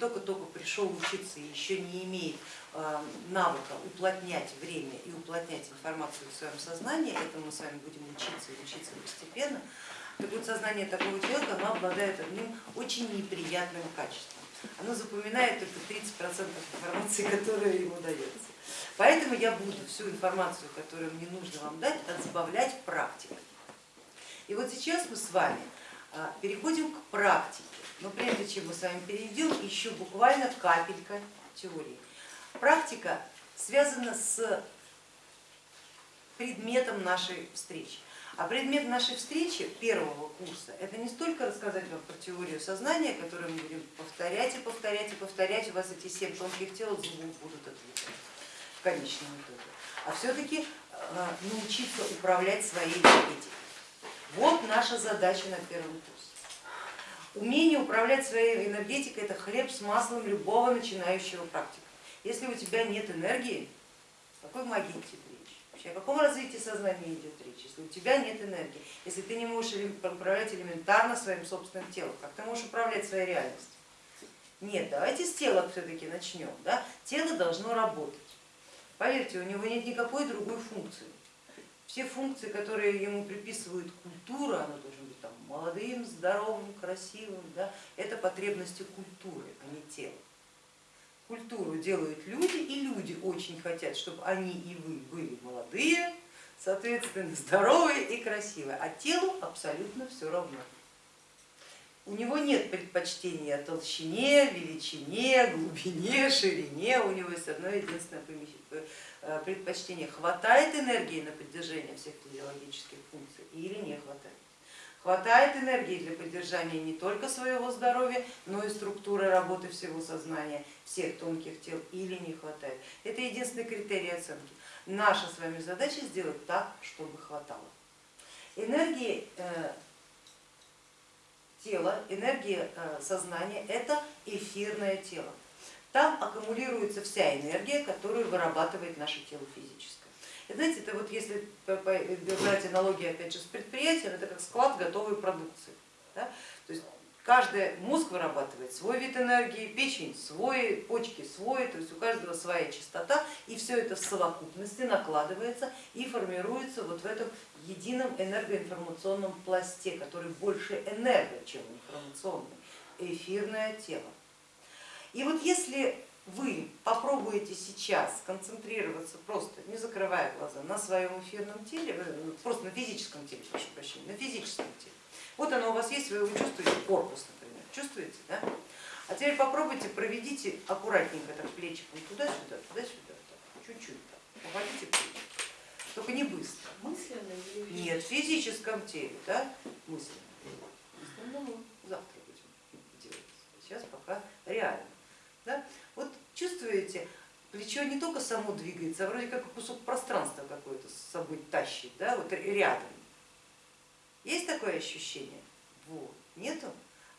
только-только пришел учиться и еще не имеет э, навыка уплотнять время и уплотнять информацию в своем сознании, этому мы с вами будем учиться и учиться постепенно, так вот сознание такого человека оно обладает одним очень неприятным качеством. Оно запоминает только 30% информации, которая ему дается. Поэтому я буду всю информацию, которую мне нужно вам дать, разбавлять практикой. И вот сейчас мы с вами а, переходим к практике. Но прежде чем мы с вами перейдем, еще буквально капелька теории. Практика связана с предметом нашей встречи. А предмет нашей встречи первого курса это не столько рассказать вам про теорию сознания, которую мы будем повторять и повторять и повторять, у вас эти семь тонких тел зубов будут отвлекать в конечном итоге, а все-таки э, научиться управлять своей энергетикой. Вот наша задача на первом курсе. Умение управлять своей энергетикой это хлеб с маслом любого начинающего практика. Если у тебя нет энергии, какой магии тебе речь? Вообще, о каком развитии сознания идет речь, если у тебя нет энергии, если ты не можешь управлять элементарно своим собственным телом, как ты можешь управлять своей реальностью? Нет, давайте с тела все-таки начнем. Да? Тело должно работать. Поверьте, у него нет никакой другой функции. Все функции, которые ему приписывают культура, быть там, молодым, здоровым, красивым, да, это потребности культуры, а не тела. Культуру делают люди, и люди очень хотят, чтобы они и вы были молодые, соответственно, здоровые и красивые, а телу абсолютно все равно. У него нет предпочтения толщине, величине, глубине, ширине, у него есть одно единственное э, предпочтение. Хватает энергии на поддержание всех физиологических функций или не хватает? Хватает энергии для поддержания не только своего здоровья, но и структуры работы всего сознания, всех тонких тел или не хватает. Это единственный критерий оценки. Наша с вами задача сделать так, чтобы хватало. Энергии э, тело, энергия э, сознания это эфирное тело. Там аккумулируется вся энергия, которую вырабатывает наше тело физическое. Знаете, это вот если брать аналогию опять же с предприятием, это как склад готовой продукции. Да? То есть каждый мозг вырабатывает свой вид энергии, печень свой, почки свой, то есть у каждого своя частота, и все это в совокупности накладывается и формируется вот в этом едином энергоинформационном пласте, который больше энерго, чем информационный, эфирное тело. И вот если вы попробуете сейчас сконцентрироваться просто, не закрывая глаза, на своем эфирном теле, э, просто на физическом теле, прошу прощения, на физическом теле. Вот оно у вас есть, вы его чувствуете, корпус, например, чувствуете, да? А теперь попробуйте, проведите аккуратненько так плечиком туда-сюда, туда-сюда, чуть-чуть так, поводите плечи, только не быстро. Мысленно или Нет, в физическом теле, да, мысленно. Завтра будем делать, сейчас пока реально. Чувствуете, плечо не только само двигается, а вроде как кусок пространства какой-то с собой тащит, да, вот рядом. Есть такое ощущение? Вот. Нету?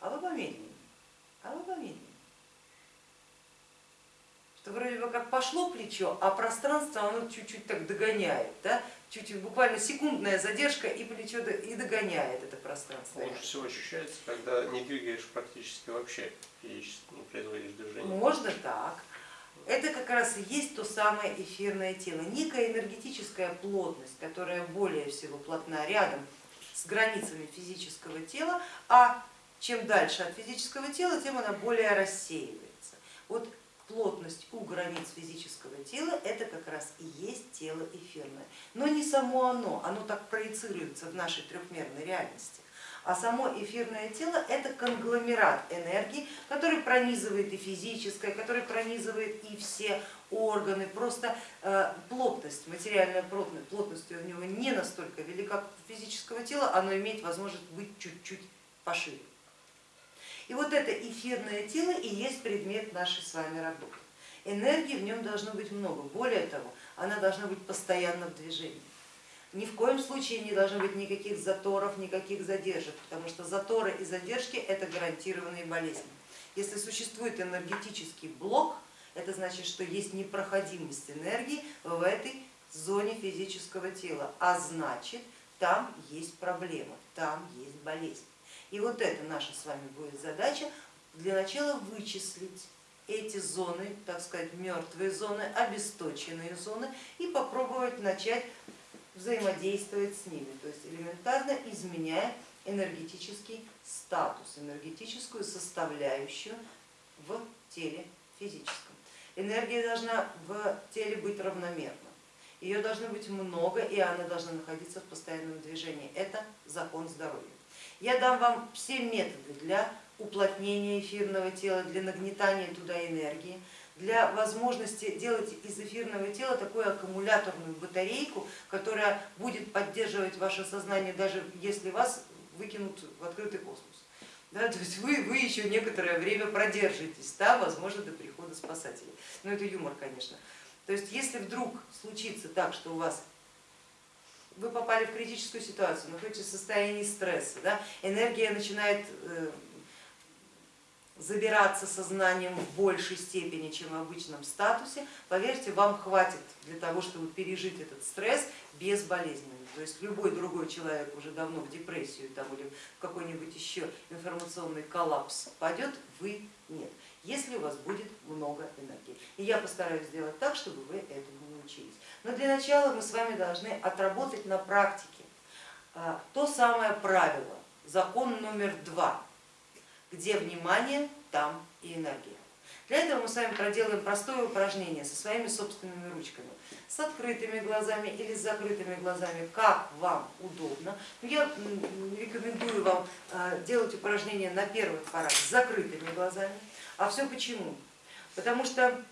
А вы помедленнее, а вы помедленнее. Что вроде бы как пошло плечо, а пространство оно чуть-чуть так догоняет, да? чуть буквально секундная задержка и плечо и догоняет это пространство. Лучше всего ощущается, когда не двигаешь практически вообще, физически не производишь движение. Можно так. Это как раз и есть то самое эфирное тело, некая энергетическая плотность, которая более всего плотна рядом с границами физического тела, а чем дальше от физического тела, тем она более рассеивается. Вот плотность у границ физического тела это как раз и есть тело эфирное. Но не само оно, оно так проецируется в нашей трехмерной реальности. А само эфирное тело это конгломерат энергии, который пронизывает и физическое, который пронизывает и все органы. Просто э, плотность, материальная плотность, плотность у него не настолько велика, как у физического тела, оно имеет возможность быть чуть-чуть пошире. И вот это эфирное тело и есть предмет нашей с вами работы. Энергии в нем должно быть много, более того, она должна быть постоянно в движении. Ни в коем случае не должно быть никаких заторов, никаких задержек, потому что заторы и задержки это гарантированные болезни. Если существует энергетический блок, это значит, что есть непроходимость энергии в этой зоне физического тела, а значит там есть проблема, там есть болезнь. И вот это наша с вами будет задача для начала вычислить эти зоны, так сказать, мертвые зоны, обесточенные зоны и попробовать начать взаимодействовать с ними, то есть элементарно изменяя энергетический статус, энергетическую составляющую в теле физическом. Энергия должна в теле быть равномерна, ее должно быть много и она должна находиться в постоянном движении. Это закон здоровья. Я дам вам все методы для уплотнения эфирного тела, для нагнетания туда энергии, для возможности делать из эфирного тела такую аккумуляторную батарейку, которая будет поддерживать ваше сознание, даже если вас выкинут в открытый космос. Да, то есть вы, вы еще некоторое время продержитесь, да, возможно, до прихода спасателей. Но это юмор, конечно. То есть если вдруг случится так, что у вас вы попали в критическую ситуацию, находитесь в состоянии стресса, да, энергия начинает э, забираться сознанием в большей степени, чем в обычном статусе, поверьте, вам хватит для того, чтобы пережить этот стресс безболезненно. То есть любой другой человек уже давно в депрессию там, или в какой-нибудь еще информационный коллапс пойдет, вы нет, если у вас будет много энергии. И я постараюсь сделать так, чтобы вы этому научились. Но для начала мы с вами должны отработать на практике а, то самое правило, закон номер два где внимание, там и энергия. Для этого мы с вами проделаем простое упражнение со своими собственными ручками, с открытыми глазами или с закрытыми глазами, как вам удобно. Я рекомендую вам а, делать упражнение на первых порах с закрытыми глазами. А все почему? Потому что,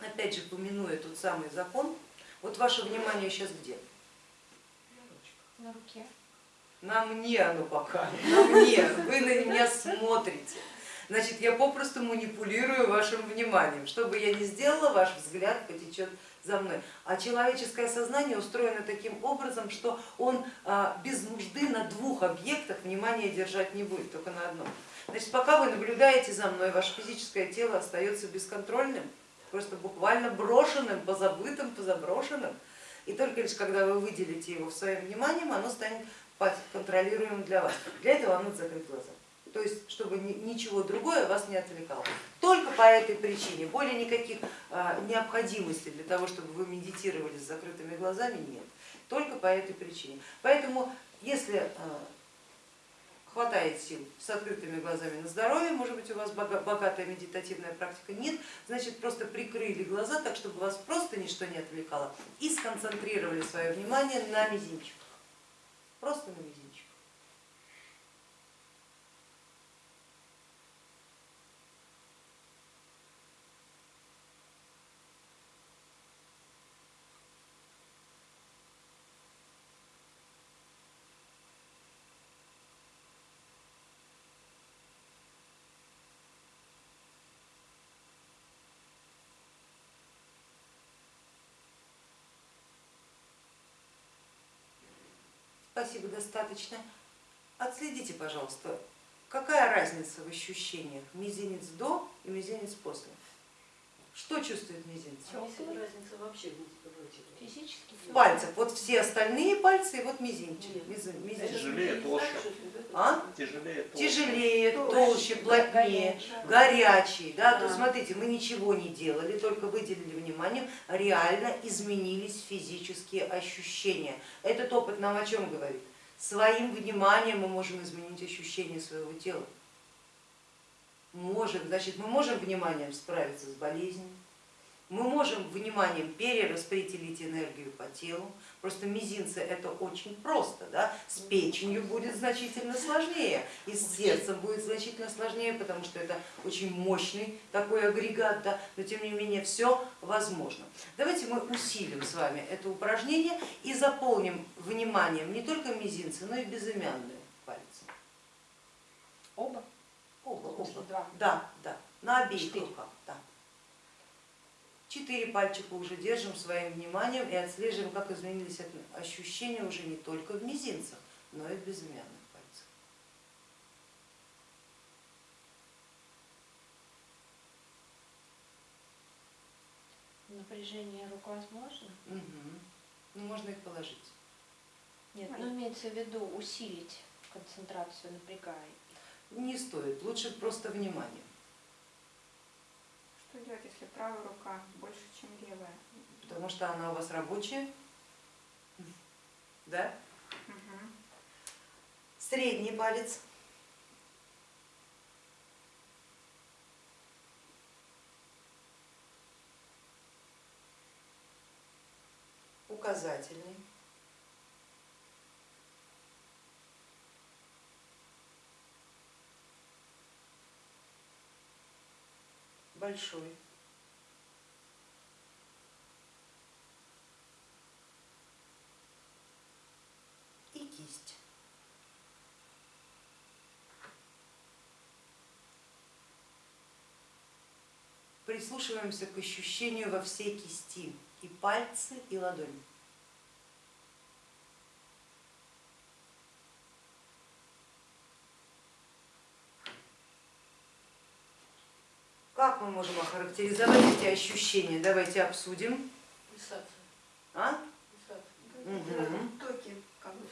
опять же, помянуя тот самый закон, вот ваше внимание сейчас где? На руке. На мне оно пока, на мне, вы на меня смотрите. Значит, я попросту манипулирую вашим вниманием. Что бы я ни сделала, ваш взгляд потечет за мной. А человеческое сознание устроено таким образом, что он а, без нужды на двух объектах внимание держать не будет, только на одном. Значит, пока вы наблюдаете за мной, ваше физическое тело остается бесконтрольным, просто буквально брошенным, позабытым, позаброшенным. И только лишь когда вы выделите его в своем внимании, оно станет контролируемым для вас. Для этого вам надо закрыть глаза. То есть, чтобы ничего другое вас не отвлекало. Только по этой причине, более никаких а, необходимостей для того, чтобы вы медитировали с закрытыми глазами, нет. Только по этой причине. Поэтому, если а, хватает сил с открытыми глазами на здоровье, может быть у вас богатая медитативная практика, нет, значит просто прикрыли глаза так, чтобы вас просто ничто не отвлекало и сконцентрировали свое внимание на мизинчиках просто на мизинчик. Спасибо, достаточно. Отследите, пожалуйста, какая разница в ощущениях мизинец до и мизинец после? Что чувствует мизинец? разница вообще Физически. Пальцев. Вот все остальные пальцы и вот мизинчик. мизинчик. Тяжелее, толще. А? Тяжелее, толще. Тяжелее, толще, плотнее, горячий. Да? То смотрите, мы ничего не делали, только выделили внимание, реально изменились физические ощущения. Этот опыт нам о чем говорит? Своим вниманием мы можем изменить ощущение своего тела. Можем, значит, мы можем вниманием справиться с болезнью, мы можем вниманием перераспределить энергию по телу, просто мизинцы это очень просто, да? с печенью будет значительно сложнее и с сердцем будет значительно сложнее, потому что это очень мощный такой агрегат, да? но тем не менее все возможно. Давайте мы усилим с вами это упражнение и заполним вниманием не только мизинцы, но и безымянные пальцы. Оба? Оба, оба. Два. Да, да, на обеих Четыре. руках. Да. Четыре пальчика уже держим своим вниманием и отслеживаем, как изменились ощущения уже не только в мизинцах, но и в безымянных пальцах. Напряжение рук возможно? Угу. Ну, можно их положить. Нет, ну имеется в виду усилить концентрацию, напрягая. Не стоит, лучше просто внимание. если правая рука больше, чем левая? Потому что она у вас рабочая. Да? Мгм. Средний палец. Указательный. Большой. И кисть. Прислушиваемся к ощущению во всей кисти, и пальцы, и ладонь. Как мы можем охарактеризовать эти ощущения? Давайте обсудим. А? Мгм. Токи, как бы.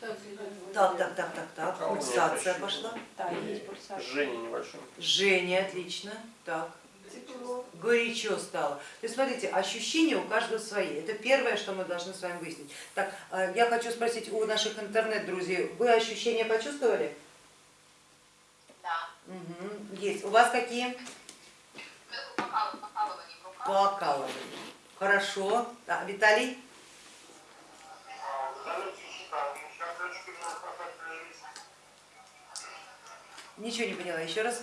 Так, так, так, так, так. А Пульсация пошла. Да, есть пульсация. Жжение небольшое. Жжение, отлично. Так. Тепло. горячо стало. То есть смотрите, ощущения у каждого свои. Это первое, что мы должны с вами выяснить. Так, э, я хочу спросить у наших интернет-друзей, вы ощущения почувствовали? Да. Угу. Есть. У вас какие? Сверху покал- покалывание в руках. Покалывание. Хорошо. А, Виталий? Ничего не поняла. Еще раз.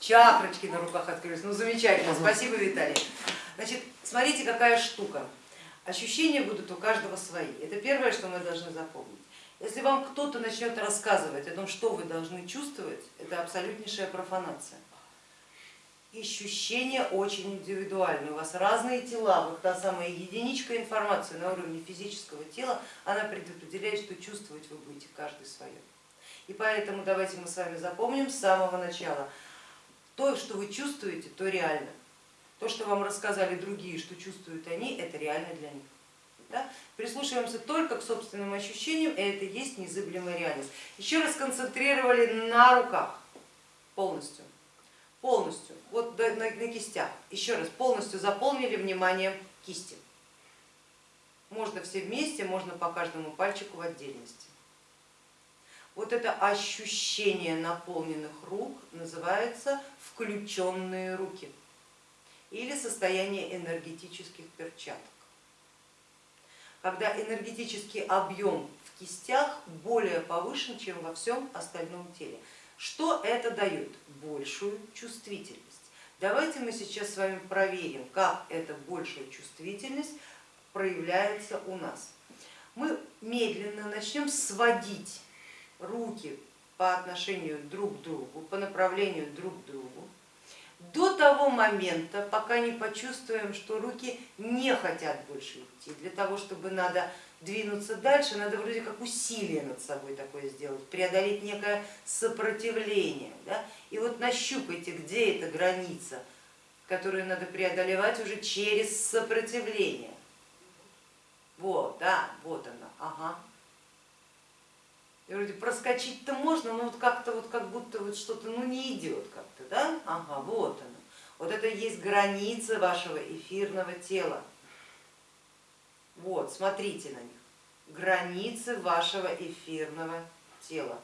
Чакрочки на руках открылись. Ну замечательно, спасибо, Виталий. Значит, смотрите, какая штука. Ощущения будут у каждого свои. Это первое, что мы должны запомнить. Если вам кто-то начнет рассказывать о том, что вы должны чувствовать, это абсолютнейшая профанация. Ощущения очень индивидуальны. У вас разные тела. Вот та самая единичка информации на уровне физического тела, она предопределяет, что чувствовать вы будете каждый свое. И поэтому давайте мы с вами запомним с самого начала. То, что вы чувствуете, то реально. То, что вам рассказали другие, что чувствуют они, это реально для них. Да? Прислушиваемся только к собственным ощущениям, и это есть незыблемая реальность. Еще раз концентрировали на руках полностью, полностью, вот на, на кистях. Еще раз полностью заполнили вниманием кисти. Можно все вместе, можно по каждому пальчику в отдельности. Вот это ощущение наполненных рук называется включенные руки или состояние энергетических перчаток. Когда энергетический объем в кистях более повышен, чем во всем остальном теле. Что это дает? Большую чувствительность. Давайте мы сейчас с вами проверим, как эта большая чувствительность проявляется у нас. Мы медленно начнем сводить руки по отношению друг к другу, по направлению друг к другу, до того момента, пока не почувствуем, что руки не хотят больше идти. Для того, чтобы надо двинуться дальше, надо вроде как усилие над собой такое сделать, преодолеть некое сопротивление. Да? И вот нащупайте, где эта граница, которую надо преодолевать уже через сопротивление. Вот, да, вот она, ага. И вроде проскочить-то можно, но вот как-то вот как будто вот что-то ну не идет как-то, да? Ага, вот она. Вот это и есть границы вашего эфирного тела. Вот, смотрите на них. Границы вашего эфирного тела.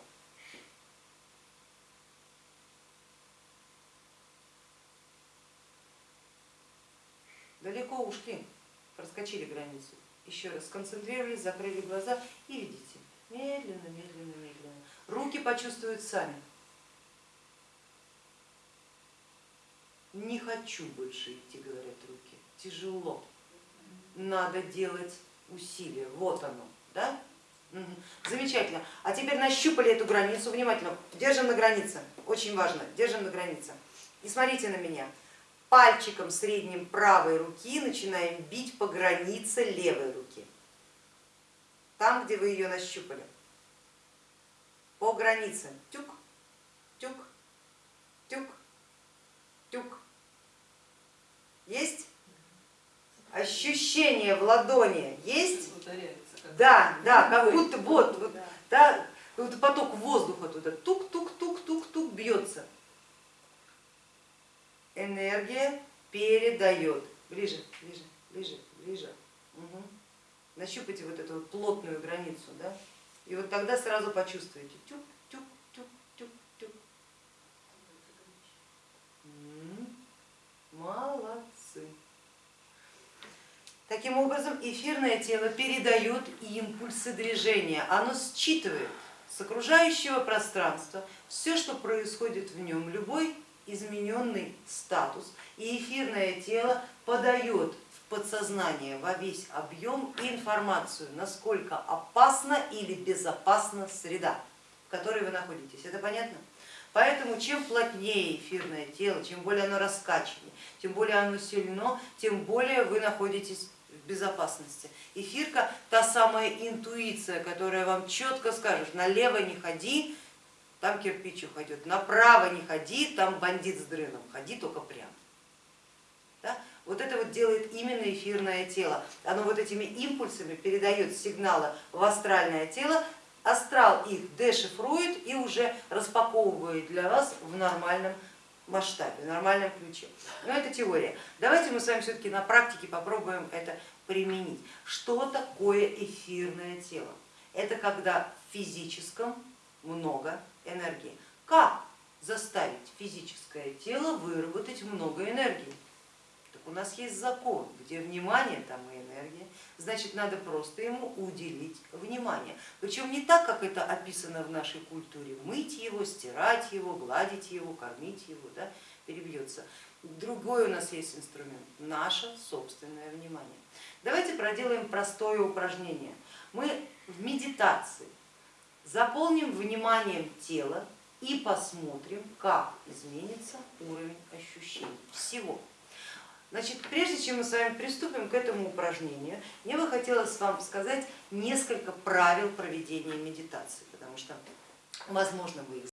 Далеко ушли, проскочили границу. Еще раз сконцентрировались, закрыли глаза и видите. Медленно, медленно, медленно. Руки почувствуют сами. Не хочу больше идти, говорят руки. Тяжело. Надо делать усилия. Вот оно. Да? Замечательно. А теперь нащупали эту границу. Внимательно. Держим на границе. Очень важно. Держим на границе. И смотрите на меня. Пальчиком средним правой руки начинаем бить по границе левой руки там, где вы ее нащупали, по границе. Тюк, тюк, тюк, тюк. Есть? Ощущение в ладони есть? Да, да, как будто вот, вот да, вот поток воздуха туда тук-тук-тук-тук-тук бьется. энергия передает. Ближе, ближе, ближе, ближе. Угу. Нащупайте вот эту вот плотную границу, да? И вот тогда сразу почувствуете. Тюк, тюк, тюк. М, Молодцы. Таким образом, эфирное тело передает импульсы движения, оно считывает с окружающего пространства все, что происходит в нем, любой измененный статус, и эфирное тело подает в подсознание во весь объем информацию, насколько опасна или безопасна среда, в которой вы находитесь. Это понятно? Поэтому чем плотнее эфирное тело, чем более оно раскачаннее, тем более оно сильно, тем более вы находитесь безопасности. Эфирка та самая интуиция, которая вам четко скажет, налево не ходи, там кирпич уходит, направо не ходи, там бандит с дрыном, ходи только прямо. Да? Вот это вот делает именно эфирное тело. Оно вот этими импульсами передает сигналы в астральное тело, астрал их дешифрует и уже распаковывает для вас в нормальном масштабе, в нормальном ключе. Но это теория. Давайте мы с вами все-таки на практике попробуем это применить. Что такое эфирное тело? Это когда в физическом много энергии. Как заставить физическое тело выработать много энергии? Так у нас есть закон, где внимание, там и энергия, значит надо просто ему уделить внимание. Причем не так, как это описано в нашей культуре, мыть его, стирать его, гладить его, кормить его, да, перебьется. Другой у нас есть инструмент, наше собственное внимание. Давайте проделаем простое упражнение. Мы в медитации заполним вниманием тело и посмотрим, как изменится уровень ощущений всего. Значит, прежде чем мы с вами приступим к этому упражнению, мне бы хотелось вам сказать несколько правил проведения медитации, потому что, возможно, вы их